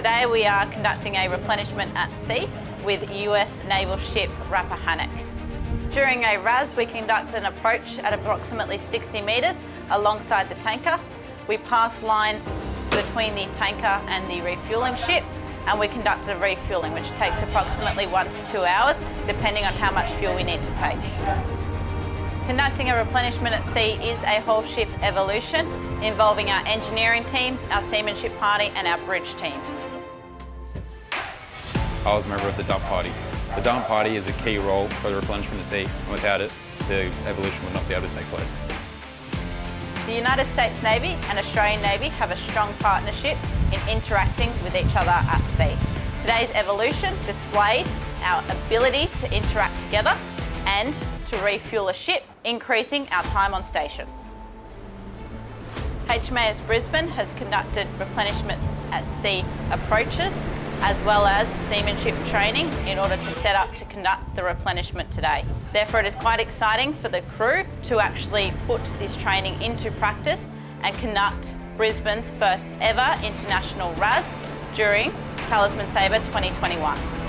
Today we are conducting a replenishment at sea with US naval ship Rappahannock. During a RAS we conduct an approach at approximately 60 metres alongside the tanker. We pass lines between the tanker and the refuelling ship and we conduct a refuelling which takes approximately one to two hours depending on how much fuel we need to take. Conducting a replenishment at sea is a whole ship evolution involving our engineering teams, our seamanship party and our bridge teams. I was a member of the dump party. The dump party is a key role for the replenishment at sea and without it the evolution would not be able to take place. The United States Navy and Australian Navy have a strong partnership in interacting with each other at sea. Today's evolution displayed our ability to interact together and to refuel a ship, increasing our time on station. HMAS Brisbane has conducted replenishment at sea approaches as well as seamanship training in order to set up to conduct the replenishment today. Therefore it is quite exciting for the crew to actually put this training into practice and conduct Brisbane's first ever international RAS during Talisman Sabre 2021.